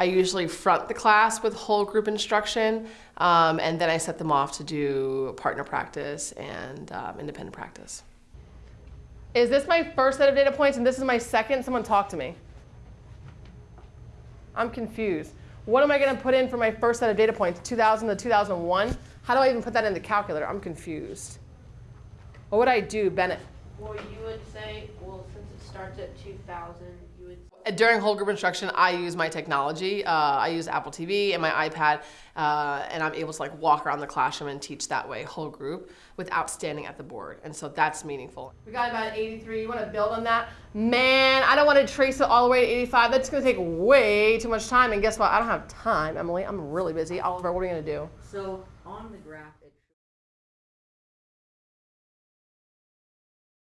I usually front the class with whole group instruction, um, and then I set them off to do partner practice and um, independent practice. Is this my first set of data points and this is my second? Someone talk to me. I'm confused. What am I going to put in for my first set of data points, 2000 to 2001? How do I even put that in the calculator? I'm confused. What would I do, Bennett? Well, you would say, well, since it starts at 2000, you would. During whole group instruction, I use my technology. Uh, I use Apple TV and my iPad, uh, and I'm able to like walk around the classroom and teach that way, whole group, without standing at the board. And so that's meaningful. We got about 83. You want to build on that? Man, I don't want to trace it all the way to 85. That's going to take way too much time. And guess what? I don't have time, Emily. I'm really busy. Oliver, what are you going to do? So on the graph,